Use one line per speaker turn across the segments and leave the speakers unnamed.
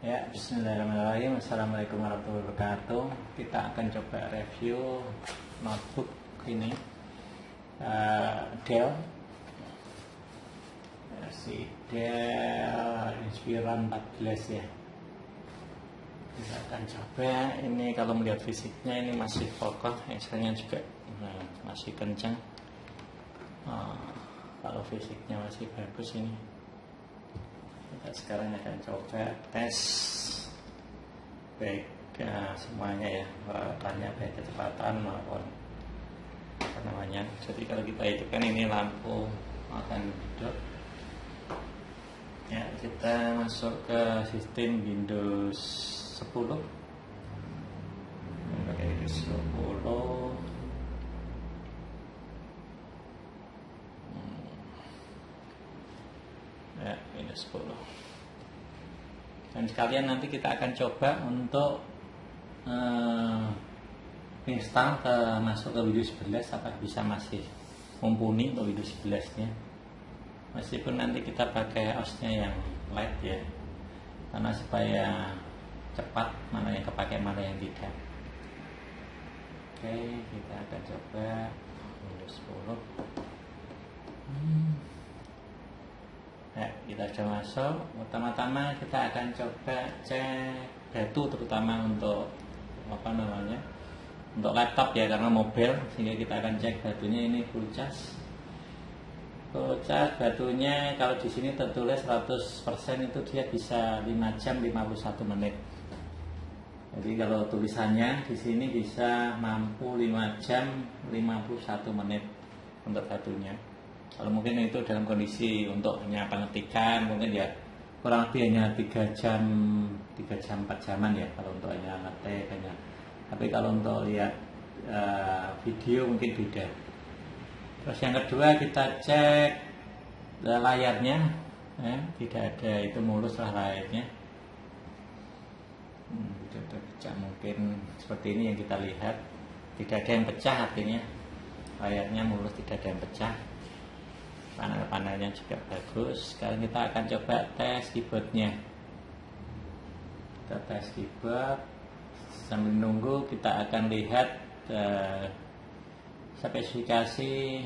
Ya, Bismillahirrahmanirrahim. Assalamualaikum warahmatullahi wabarakatuh. Kita akan coba review notebook ini uh, Dell versi Dell Inspiron 14 ya. Kita akan coba ini kalau melihat fisiknya ini masih kokoh, Excelnya juga nah, masih kencang. Uh, kalau fisiknya masih bagus ini kita sekarang akan coba tes baik ya, semuanya ya peralatannya baik kecepatan maupun apa namanya. Jadi kalau kita itu kan ini lampu akan hidup ya kita masuk ke sistem Windows 10 pakai Windows 10 ya minus 10 dan sekalian nanti kita akan coba untuk uh, install ke masuk ke Windows 11 apakah bisa masih mumpuni untuk Windows 11 nya meskipun nanti kita pakai OS-nya yang light ya karena supaya cepat mana yang kepakai mana yang tidak. Oke kita akan coba Windows 10 hmm. Ya, kita sudah masuk. Pertama-tama kita akan coba cek batu terutama untuk apa namanya? Untuk laptop ya karena mobil sehingga kita akan cek batunya ini full charge. Full charge batunya kalau di sini tertulis 100% itu dia bisa 5 jam 51 menit. Jadi kalau tulisannya di sini bisa mampu 5 jam 51 menit untuk batunya kalau mungkin itu dalam kondisi untuk hanya pengetikan mungkin ya kurang lebih hanya tiga jam tiga jam empat jaman ya kalau untuk hanya ngetik hanya. Tapi kalau untuk lihat uh, video mungkin beda. Terus yang kedua kita cek layarnya ya, tidak ada itu mulus lah layarnya. Hmm, pecah mungkin seperti ini yang kita lihat. Tidak ada yang pecah artinya. Layarnya mulus tidak ada yang pecah panel-panelnya juga bagus. Sekarang kita akan coba tes keyboardnya. Kita tes keyboard. Sambil nunggu kita akan lihat uh, spesifikasi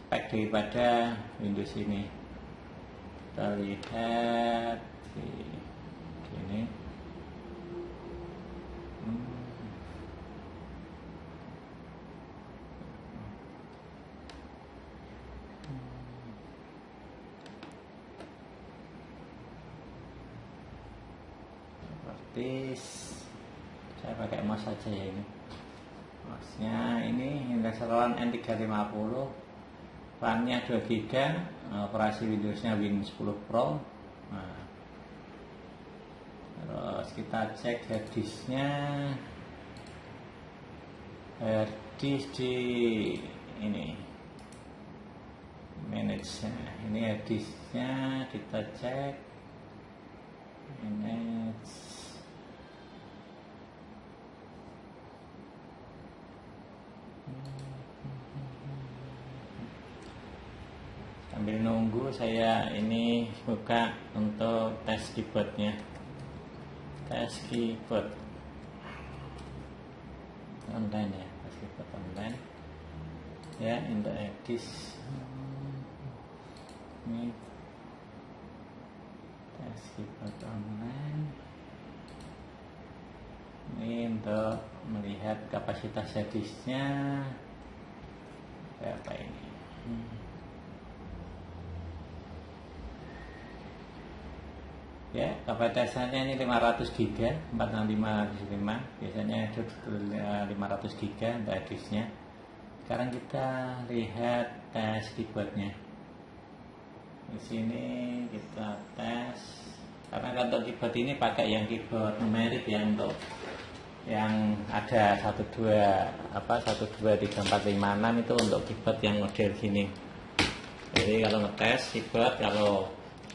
spek daripada Windows ini. Kita lihat di sini hmm. Saya pakai mouse saja ya ini. Mouse-nya ini Indeseron N350 RAM-nya 2 GB operasi Windows-nya Win 10 Pro. Nah, terus kita cek hard disk-nya. Hard disk di ini. Manage -nya. ini hard disk-nya kita cek. Manage sambil nunggu saya ini buka untuk tes keyboardnya. Tes keyboard. Online ya tes keyboard online. Ya untuk edis. Ini tes keyboard online. Ini untuk melihat kapasitas hadisnya apa ini? Hmm. Ya kapasitasnya ini 500 GB 465 biasanya itu 500 GB untuk hadisnya sekarang kita lihat tes keyboardnya. Di sini kita tes. Karena untuk keyboard ini pakai yang keyboard numerik ya untuk yang ada satu dua apa satu dua tiga empat lima enam itu untuk keyboard yang model gini. Jadi kalau ngetes keyboard kalau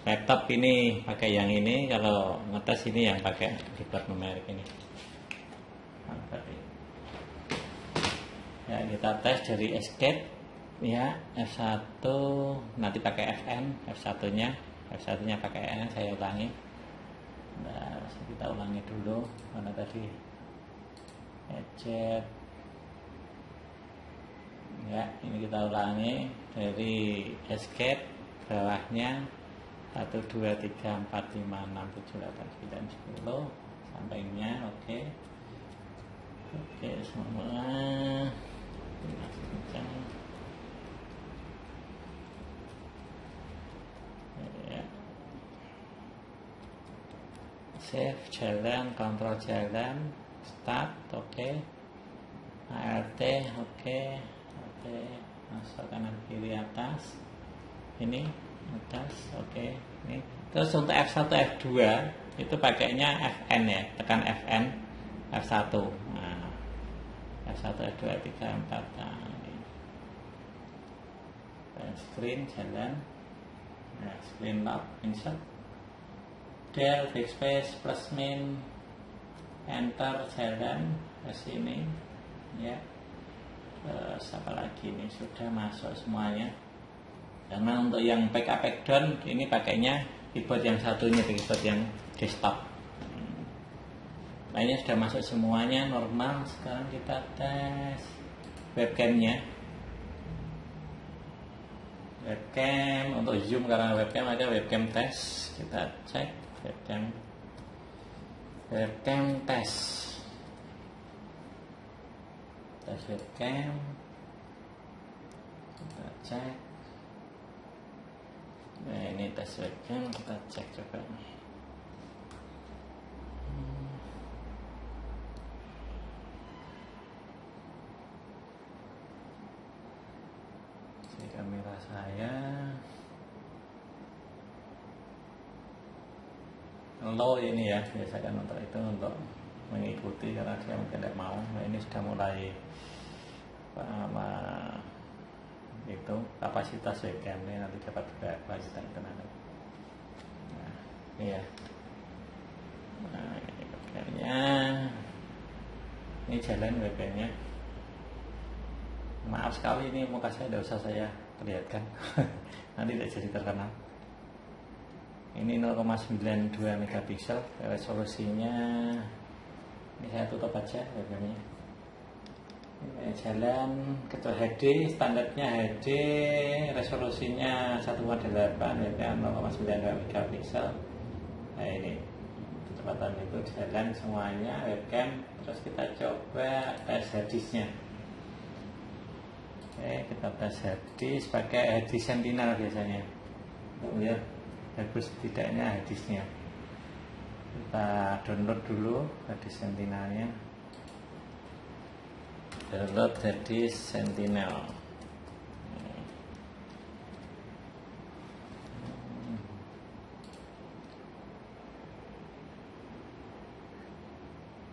laptop ini pakai yang ini kalau ngetes ini yang pakai keyboard numerik ini. Ya kita tes dari escape ya F1 nanti pakai FN F1 nya F1 nya pakai N saya ulangi. Nah, kita ulangi dulu mana tadi? Eject ya ini kita ulangi dari escape bawahnya 1 2 3 4 5 6 7 8 9 10 sampingnya oke. Oke okay, semua ya. save jalan kontrol jalan start oke. ALT oke. Masuk kanan kiri atas. Ini atas oke. Okay. ini. Terus untuk F1 F2 itu pakainya Fn ya tekan Fn F1 nah, F1 F2 F3 F4 nah, ini. screen jalan. Nah, screen lock insert. Del backspace plus min. Enter jalan. Ke sini ya. Terus apa lagi ini? Sudah masuk semuanya karena untuk yang backup backdown ini pakainya keyboard yang satunya keyboard yang desktop. Lainnya sudah masuk semuanya normal. Sekarang kita tes webcamnya. Webcam untuk zoom karena webcam ada webcam tes. Kita cek webcam. Webcam tes. Tes webcam. Kita cek nah ini tes webcam kita cek coba. Si kamera saya. Low ini ya biasakan untuk itu untuk mengikuti karena dia mungkin tidak mau. Nah, ini sudah mulai apa itu kapasitas webcam ini nanti dapat berapa kita itu nanti nah ini ya nah ini webcamnya. Ini jalan webcamnya. Maaf sekali ini muka saya tidak usah saya perlihatkan. Nanti tidak jadi terkenal. Ini 0,92 megapiksel resolusinya ini saya tutup aja webcamnya jalan ketua HD standarnya HD resolusinya 1,8 ya kan 0,92 megapiksel. Nah ini kecepatan itu jalan semuanya webcam terus kita coba tes harddisknya oke kita tes harddisk pakai harddisk sentinel biasanya. Untuk lihat bagus tidaknya harddisknya kita download dulu harddisk sentinelnya download jadi Sentinel.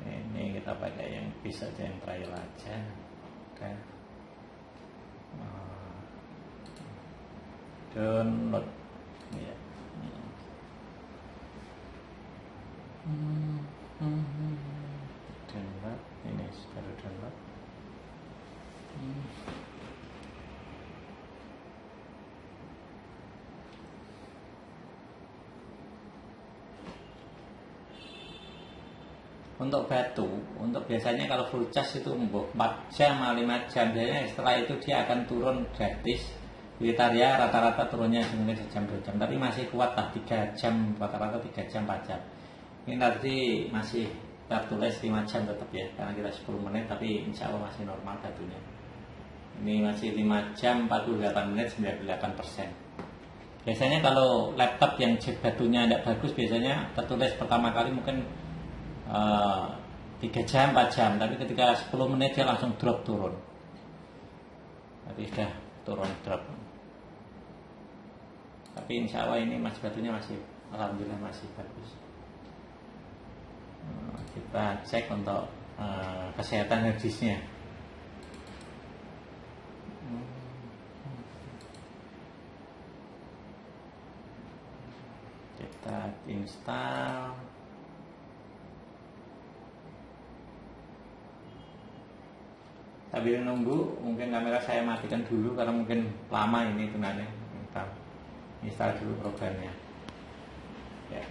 Ini kita pakai yang bisa yang trial aja. Oke. Download. Ya ini baru download untuk batu, untuk biasanya kalau full charge itu 4 jam 5 jam. Biasanya setelah itu dia akan turun gratis. Gitar ya rata-rata turunnya mungkin sejam 2 jam. Tapi masih kuat lah 3 jam rata-rata 3 jam 4 jam. Ini nanti masih tertulis 5 jam tetap ya karena kita 10 menit tapi insya Allah masih normal batunya. Ini masih 5 jam 48 menit 98 persen. Biasanya kalau laptop yang cek batunya tidak bagus biasanya tertulis pertama kali mungkin eh, 3 jam 4 jam. Tapi ketika 10 menit dia langsung drop turun. Tapi sudah turun drop. Tapi insya Allah ini masih batunya masih Alhamdulillah masih bagus. Uh, kita cek untuk uh, kesehatan harddisknya. Kita install sambil nunggu mungkin kamera saya matikan dulu karena mungkin lama ini tunanya install dulu programnya. Ya